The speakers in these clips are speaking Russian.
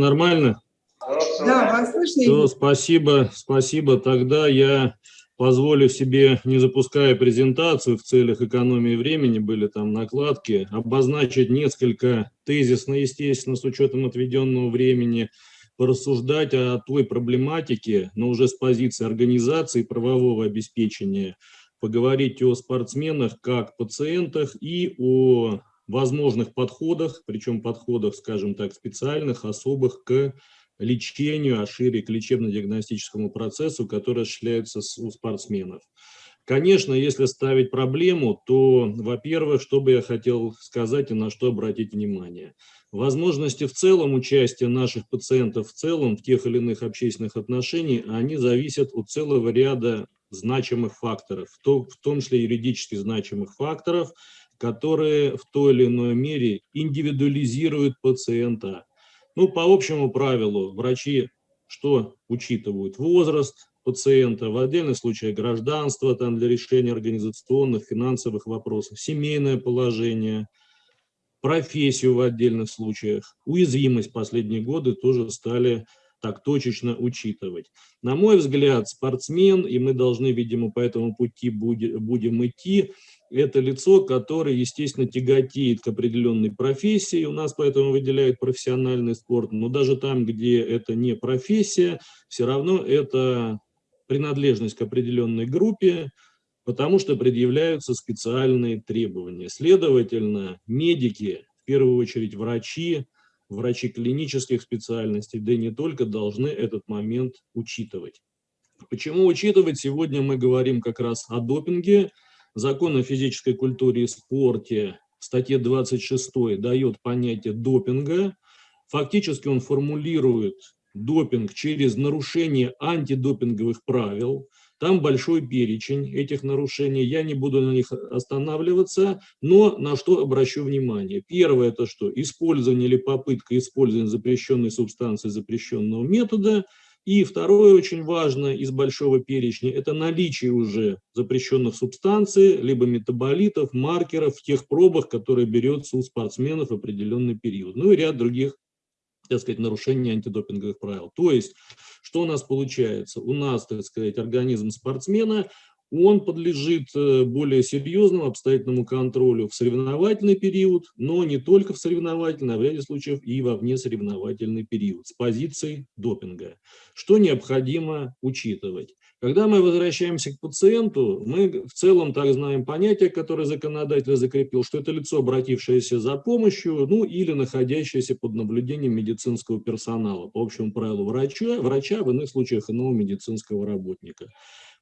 нормально? Да, вас слышно. Все, спасибо, спасибо. Тогда я позволю себе, не запуская презентацию в целях экономии времени, были там накладки, обозначить несколько тезисно, естественно, с учетом отведенного времени, порассуждать о той проблематике, но уже с позиции организации правового обеспечения, поговорить о спортсменах как пациентах и о возможных подходах, причем подходах, скажем так, специальных, особых к лечению, а шире к лечебно-диагностическому процессу, который осуществляется у спортсменов. Конечно, если ставить проблему, то, во-первых, что бы я хотел сказать и на что обратить внимание. Возможности в целом участия наших пациентов в целом в тех или иных общественных отношениях, они зависят от целого ряда значимых факторов, в том числе юридически значимых факторов, которые в той или иной мере индивидуализируют пациента. Ну, по общему правилу, врачи что учитывают? Возраст пациента, в отдельных случаях гражданство там, для решения организационных, финансовых вопросов, семейное положение, профессию в отдельных случаях, уязвимость последние годы тоже стали так точечно учитывать. На мой взгляд, спортсмен, и мы должны, видимо, по этому пути будем идти, это лицо, которое, естественно, тяготеет к определенной профессии. У нас поэтому выделяют профессиональный спорт. Но даже там, где это не профессия, все равно это принадлежность к определенной группе, потому что предъявляются специальные требования. Следовательно, медики, в первую очередь врачи, врачи клинических специальностей, да и не только, должны этот момент учитывать. Почему учитывать? Сегодня мы говорим как раз о допинге. Закон о физической культуре и спорте в статье 26 дает понятие допинга. Фактически он формулирует допинг через нарушение антидопинговых правил. Там большой перечень этих нарушений, я не буду на них останавливаться, но на что обращу внимание. Первое это что? Использование или попытка использования запрещенной субстанции запрещенного метода. И второе очень важно из большого перечня – это наличие уже запрещенных субстанций, либо метаболитов, маркеров в тех пробах, которые берется у спортсменов в определенный период. Ну и ряд других так сказать, нарушение антидопинговых правил. То есть, что у нас получается? У нас, так сказать, организм спортсмена, он подлежит э, более серьезному обстоятельному контролю в соревновательный период, но не только в соревновательный, а в ряде случаев и во внесоревновательный период с позиции допинга. Что необходимо учитывать? Когда мы возвращаемся к пациенту, мы в целом так знаем понятие, которое законодатель закрепил, что это лицо, обратившееся за помощью, ну или находящееся под наблюдением медицинского персонала, по общему правилу врача, врача в иных случаях иного медицинского работника.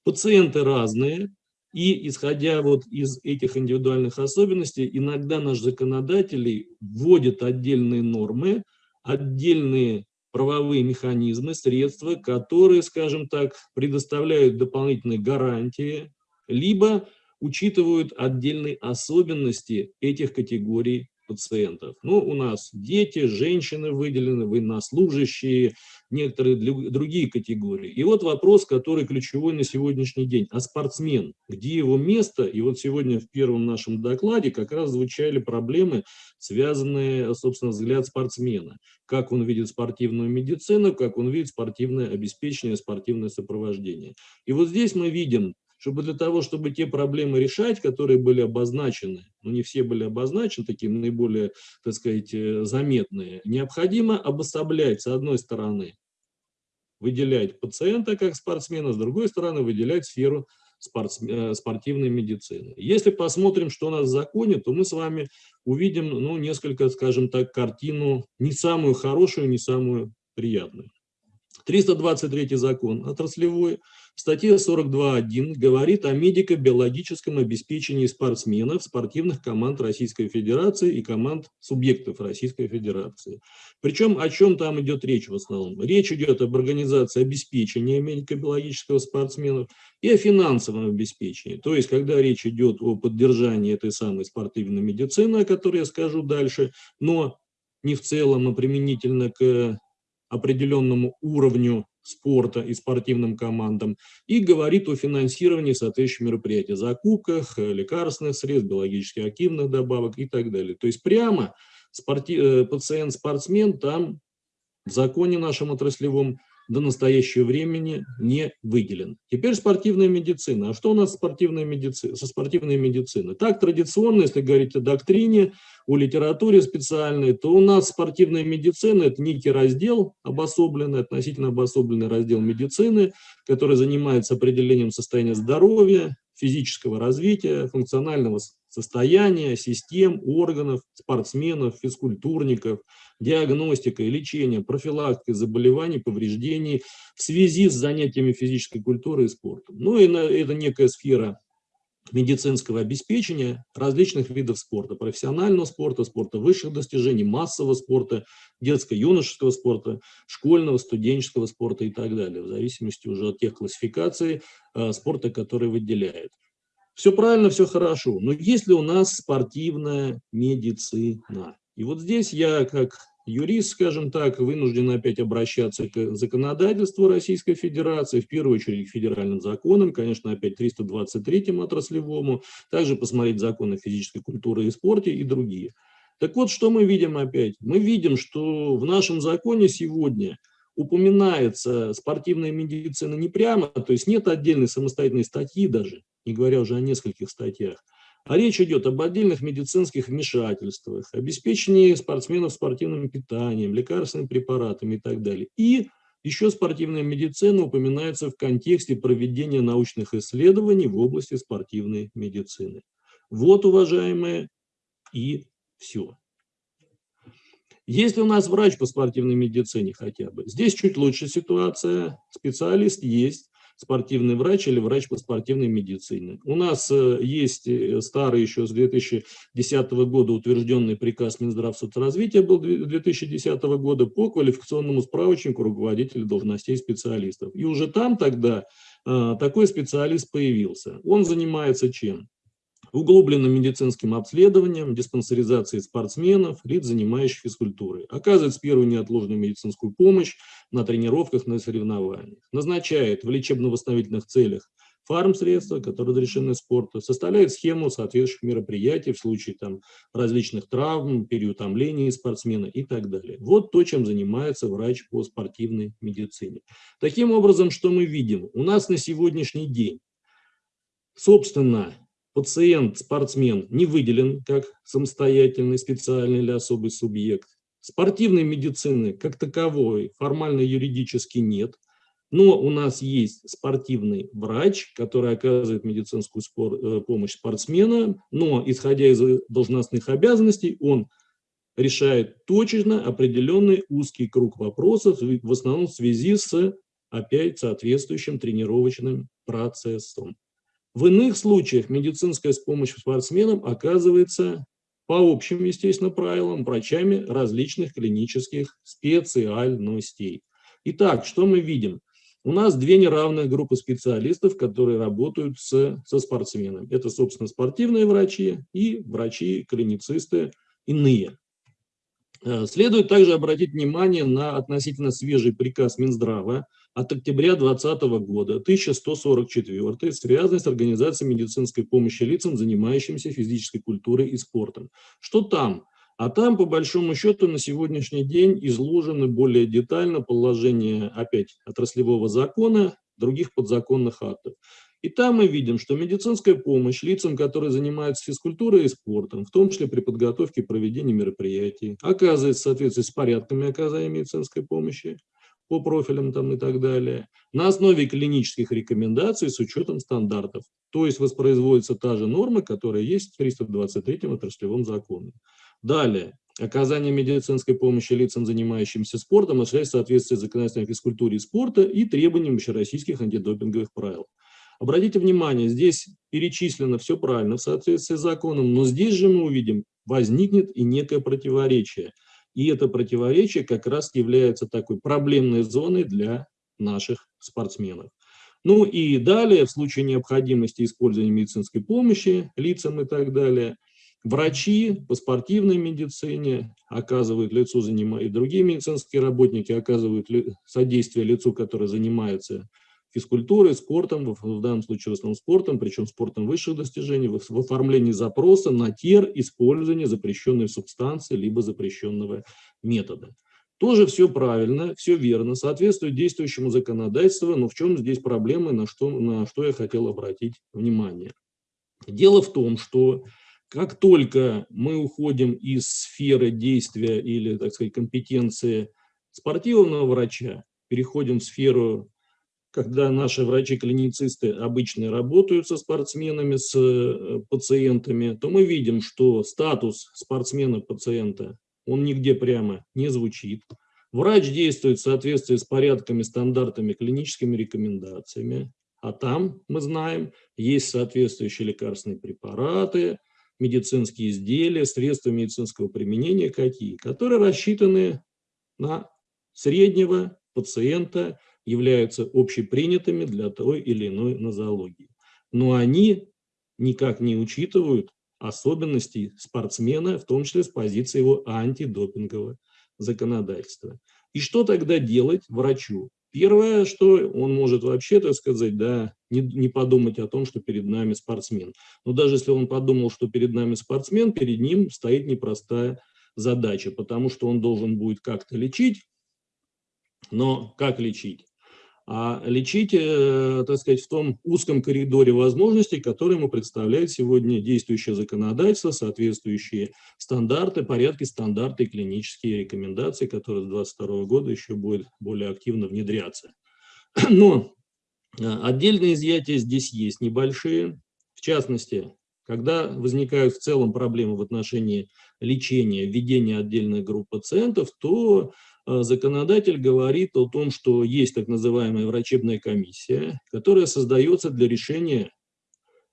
Пациенты разные, и исходя вот из этих индивидуальных особенностей, иногда наш законодатель вводит отдельные нормы, отдельные правовые механизмы, средства, которые, скажем так, предоставляют дополнительные гарантии, либо учитывают отдельные особенности этих категорий пациентов. Ну, у нас дети, женщины выделены, военнослужащие, некоторые другие категории. И вот вопрос, который ключевой на сегодняшний день. А спортсмен, где его место? И вот сегодня в первом нашем докладе как раз звучали проблемы, связанные, собственно, взгляд спортсмена. Как он видит спортивную медицину, как он видит спортивное обеспечение, спортивное сопровождение. И вот здесь мы видим чтобы для того, чтобы те проблемы решать, которые были обозначены, но не все были обозначены, такие наиболее, так сказать, э, заметные, необходимо обособлять, с одной стороны, выделять пациента как спортсмена, с другой стороны, выделять сферу э, спортивной медицины. Если посмотрим, что у нас в законе, то мы с вами увидим, ну, несколько, скажем так, картину не самую хорошую, не самую приятную. 323 закон отраслевой в статье 42.1 говорит о медико-биологическом обеспечении спортсменов, спортивных команд Российской Федерации и команд субъектов Российской Федерации. Причем о чем там идет речь в основном? Речь идет об организации обеспечения медико-биологического спортсменов и о финансовом обеспечении. То есть, когда речь идет о поддержании этой самой спортивной медицины, о которой я скажу дальше, но не в целом, а применительно к определенному уровню спорта и спортивным командам, и говорит о финансировании соответствующих мероприятий, закупках э, лекарственных средств, биологически активных добавок и так далее. То есть прямо спорти... Э, пациент-спортсмен там в законе нашем отраслевом до настоящего времени не выделен. Теперь спортивная медицина. А что у нас спортивная медицина, со спортивной медициной? Так, традиционно, если говорить о доктрине, о литературе специальной, то у нас спортивная медицина – это некий раздел обособленный, относительно обособленный раздел медицины, который занимается определением состояния здоровья, физического развития, функционального состояния, систем, органов, спортсменов, физкультурников, диагностика и лечение, профилактика заболеваний, повреждений в связи с занятиями физической культуры и спортом. Ну и это некая сфера медицинского обеспечения различных видов спорта, профессионального спорта, спорта высших достижений, массового спорта, детско-юношеского спорта, школьного, студенческого спорта и так далее, в зависимости уже от тех классификаций э, спорта, которые выделяет. Все правильно, все хорошо, но есть ли у нас спортивная медицина? И вот здесь я, как юрист, скажем так, вынужден опять обращаться к законодательству Российской Федерации, в первую очередь к федеральным законам, конечно, опять 323-му отраслевому, также посмотреть законы физической культуры и спорта и другие. Так вот, что мы видим опять? Мы видим, что в нашем законе сегодня упоминается спортивная медицина не прямо, то есть нет отдельной самостоятельной статьи даже, не говоря уже о нескольких статьях, а речь идет об отдельных медицинских вмешательствах, обеспечении спортсменов спортивным питанием, лекарственными препаратами и так далее. И еще спортивная медицина упоминается в контексте проведения научных исследований в области спортивной медицины. Вот, уважаемые, и все. Есть ли у нас врач по спортивной медицине хотя бы? Здесь чуть лучше ситуация. Специалист есть, спортивный врач или врач по спортивной медицине. У нас э, есть э, старый еще с 2010 года утвержденный приказ Минздравсоцразвития был 2010 года по квалификационному справочнику руководителей должностей специалистов. И уже там тогда э, такой специалист появился. Он занимается чем? Углубленным медицинским обследованием, диспансеризацией спортсменов, лиц, занимающих физкультурой, оказывает первую неотложную медицинскую помощь на тренировках, на соревнованиях, назначает в лечебно-восстановительных целях фармсредства, которые разрешены спорта, составляет схему соответствующих мероприятий в случае там, различных травм, переутомления спортсмена и так далее. Вот то, чем занимается врач по спортивной медицине. Таким образом, что мы видим? У нас на сегодняшний день, собственно, пациент, спортсмен не выделен как самостоятельный, специальный или особый субъект. Спортивной медицины как таковой формально юридически нет, но у нас есть спортивный врач, который оказывает медицинскую спор, э, помощь спортсменам, но исходя из должностных обязанностей он решает точечно определенный узкий круг вопросов, в основном в связи с опять соответствующим тренировочным процессом. В иных случаях медицинская помощь спортсменам оказывается по общим, естественно, правилам врачами различных клинических специальностей. Итак, что мы видим? У нас две неравных группы специалистов, которые работают с, со спортсменами. Это, собственно, спортивные врачи и врачи-клиницисты иные. Э, следует также обратить внимание на относительно свежий приказ Минздрава от октября 2020 года, 1144, связанный с организацией медицинской помощи лицам, занимающимся физической культурой и спортом. Что там? А там, по большому счету, на сегодняшний день изложены более детально положение, опять, отраслевого закона, других подзаконных актов. И там мы видим, что медицинская помощь лицам, которые занимаются физкультурой и спортом, в том числе при подготовке и проведении мероприятий, оказывается в соответствии с порядками оказания медицинской помощи, по профилям там и так далее, на основе клинических рекомендаций с учетом стандартов. То есть воспроизводится та же норма, которая есть в 323-м отраслевом законе. Далее. Оказание медицинской помощи лицам, занимающимся спортом, осуществляется в соответствии с законодательством физкультуре и спорта и требованиям общероссийских антидопинговых правил. Обратите внимание, здесь перечислено все правильно в соответствии с законом, но здесь же мы увидим, возникнет и некое противоречие – и это противоречие как раз является такой проблемной зоной для наших спортсменов. Ну и далее, в случае необходимости использования медицинской помощи лицам и так далее, врачи по спортивной медицине оказывают лицу, занимают, и другие медицинские работники оказывают содействие лицу, которое занимается физкультурой, спортом, в данном случае в основном спортом, причем спортом высших достижений, в оформлении запроса на тер использования запрещенной субстанции либо запрещенного метода. Тоже все правильно, все верно, соответствует действующему законодательству, но в чем здесь проблема, на что, на что я хотел обратить внимание. Дело в том, что как только мы уходим из сферы действия или, так сказать, компетенции спортивного врача, переходим в сферу, когда наши врачи-клиницисты обычно работают со спортсменами, с э, пациентами, то мы видим, что статус спортсмена-пациента он нигде прямо не звучит. Врач действует в соответствии с порядками, стандартами, клиническими рекомендациями. А там, мы знаем, есть соответствующие лекарственные препараты, медицинские изделия, средства медицинского применения какие, которые рассчитаны на среднего пациента, являются общепринятыми для той или иной нозологии. Но они никак не учитывают особенностей спортсмена, в том числе с позиции его антидопингового законодательства. И что тогда делать врачу? Первое, что он может вообще, так сказать, да, не, не подумать о том, что перед нами спортсмен. Но даже если он подумал, что перед нами спортсмен, перед ним стоит непростая задача, потому что он должен будет как-то лечить, но как лечить? А лечить, э, так сказать, в том узком коридоре возможностей, которые ему представляет сегодня действующее законодательство, соответствующие стандарты, порядки, стандарты клинические рекомендации, которые с 2022 года еще будут более активно внедряться. Но э, отдельные изъятия здесь есть небольшие. В частности, когда возникают в целом проблемы в отношении лечения, введения отдельных групп пациентов, то законодатель говорит о том, что есть так называемая врачебная комиссия, которая создается для решения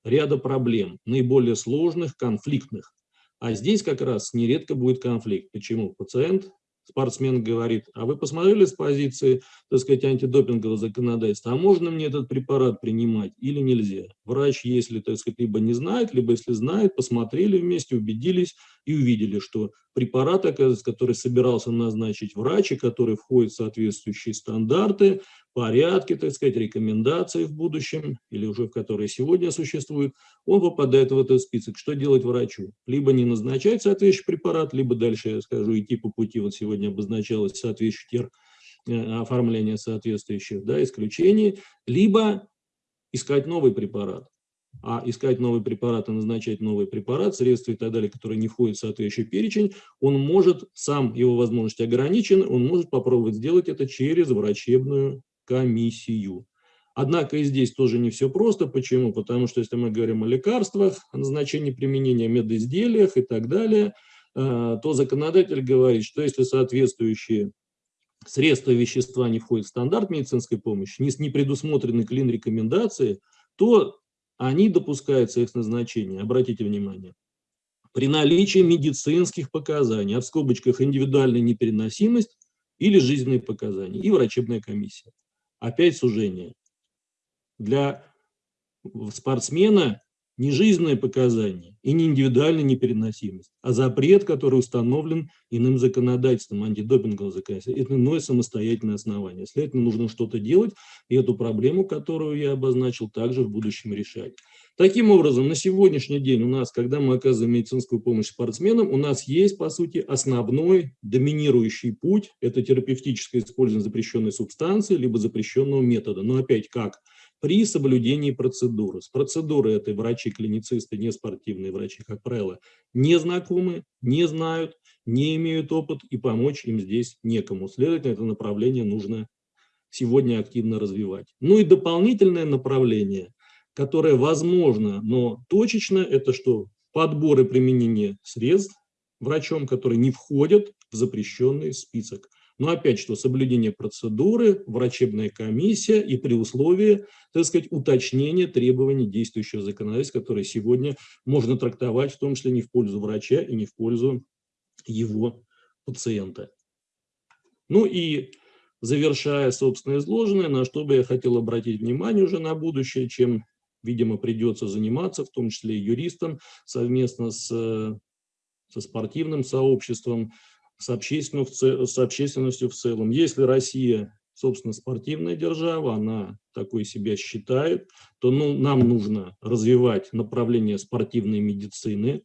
ряда проблем, наиболее сложных, конфликтных. А здесь как раз нередко будет конфликт. Почему? Пациент спортсмен говорит, а вы посмотрели с позиции, так сказать, антидопингового законодательства, а можно мне этот препарат принимать или нельзя? Врач, если, так сказать, либо не знает, либо если знает, посмотрели вместе, убедились и увидели, что препарат, который собирался назначить врач, и который входит в соответствующие стандарты, порядки, так сказать, рекомендации в будущем, или уже в которые сегодня существуют, он попадает в этот список. Что делать врачу? Либо не назначать соответствующий препарат, либо дальше, я скажу, идти по пути, вот сегодня обозначалось соответствующий э, оформление соответствующих да, исключений, либо искать новый препарат а искать новый препарат и назначать новый препарат, средства и так далее, которые не входят в соответствующий перечень, он может, сам его возможности ограничены, он может попробовать сделать это через врачебную комиссию. Однако и здесь тоже не все просто. Почему? Потому что если мы говорим о лекарствах, о назначении применения, медизделиях и так далее, э, то законодатель говорит, что если соответствующие средства вещества не входят в стандарт медицинской помощи, не предусмотрены клин-рекомендации, то они допускаются их назначения, обратите внимание, при наличии медицинских показаний, а в скобочках индивидуальная непереносимость или жизненные показания, и врачебная комиссия. Опять сужение. Для спортсмена не жизненные показания и не индивидуальная непереносимость, а запрет, который установлен иным законодательством, антидопинговым законодательством. Это иное самостоятельное основание. Следовательно, нужно что-то делать, и эту проблему, которую я обозначил, также в будущем решать. Таким образом, на сегодняшний день у нас, когда мы оказываем медицинскую помощь спортсменам, у нас есть, по сути, основной доминирующий путь – это терапевтическое использование запрещенной субстанции либо запрещенного метода. Но опять как? при соблюдении процедуры. С процедурой этой врачи-клиницисты, не спортивные врачи, как правило, не знакомы, не знают, не имеют опыт, и помочь им здесь некому. Следовательно, это направление нужно сегодня активно развивать. Ну и дополнительное направление, которое возможно, но точечно, это что? Подбор и применение средств врачом, которые не входят в запрещенный список. Но опять что, соблюдение процедуры, врачебная комиссия и при условии, так сказать, уточнения требований действующего законодательства, которое сегодня можно трактовать в том числе не в пользу врача и не в пользу его пациента. Ну и завершая собственно изложенное, на что бы я хотел обратить внимание уже на будущее, чем, видимо, придется заниматься, в том числе и юристам, совместно с, со спортивным сообществом, с общественностью, с общественностью в целом. Если Россия, собственно, спортивная держава, она такой себя считает, то ну, нам нужно развивать направление спортивной медицины,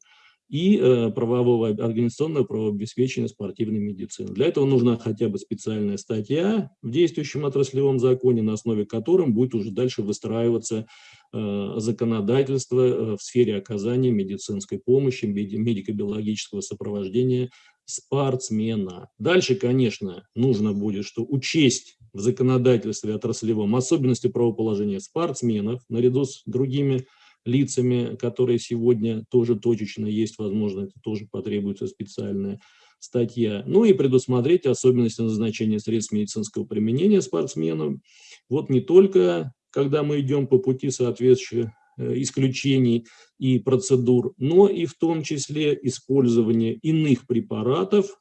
и э, правового организационного правового обеспечения спортивной медицины. Для этого нужна хотя бы специальная статья в действующем отраслевом законе, на основе которым будет уже дальше выстраиваться э, законодательство э, в сфере оказания медицинской помощи, медико-биологического сопровождения спортсмена. Дальше, конечно, нужно будет, что учесть в законодательстве отраслевом особенности правоположения спортсменов наряду с другими лицами, которые сегодня тоже точечно есть, возможно, это тоже потребуется специальная статья. Ну и предусмотреть особенности назначения средств медицинского применения спортсменам. Вот не только, когда мы идем по пути соответствующих э, исключений и процедур, но и в том числе использование иных препаратов.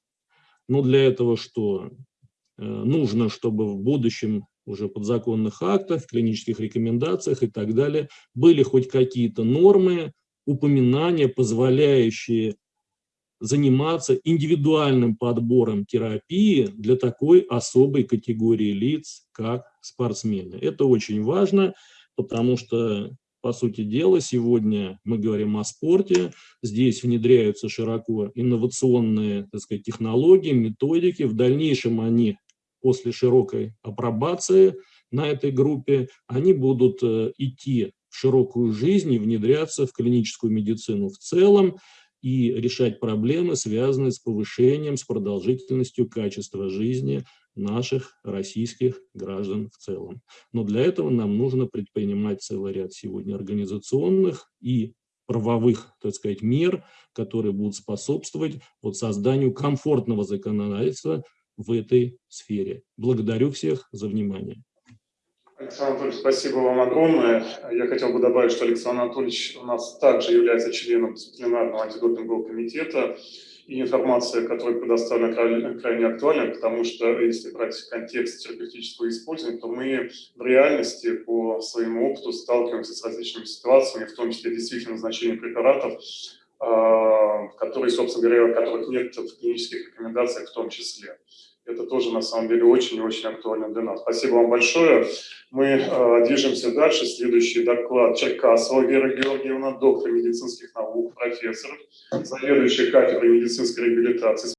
Но для этого что? Э, нужно, чтобы в будущем уже подзаконных актах, клинических рекомендациях и так далее, были хоть какие-то нормы, упоминания, позволяющие заниматься индивидуальным подбором терапии для такой особой категории лиц, как спортсмены. Это очень важно, потому что, по сути дела, сегодня мы говорим о спорте, здесь внедряются широко инновационные так сказать, технологии, методики, в дальнейшем они после широкой апробации на этой группе, они будут э, идти в широкую жизнь и внедряться в клиническую медицину в целом и решать проблемы, связанные с повышением, с продолжительностью качества жизни наших российских граждан в целом. Но для этого нам нужно предпринимать целый ряд сегодня организационных и правовых, так сказать, мер, которые будут способствовать вот созданию комфортного законодательства в этой сфере. Благодарю всех за внимание. Александр Анатольевич, спасибо вам огромное. Я хотел бы добавить, что Александр Анатольевич у нас также является членом дисциплинарного антидопингового комитета, и информация, которая предоставлена, крайне, крайне актуальна, потому что если брать контекст терапевтического использования, то мы в реальности по своему опыту сталкиваемся с различными ситуациями, в том числе действительно назначение препаратов, а, которые, собственно говоря, которых нет в клинических рекомендациях в том числе. Это тоже, на самом деле, очень и очень актуально для нас. Спасибо вам большое. Мы э, движемся дальше. Следующий доклад Черкасова Вера Георгиевна, доктор медицинских наук, профессор, заведующий кафедрой медицинской реабилитации.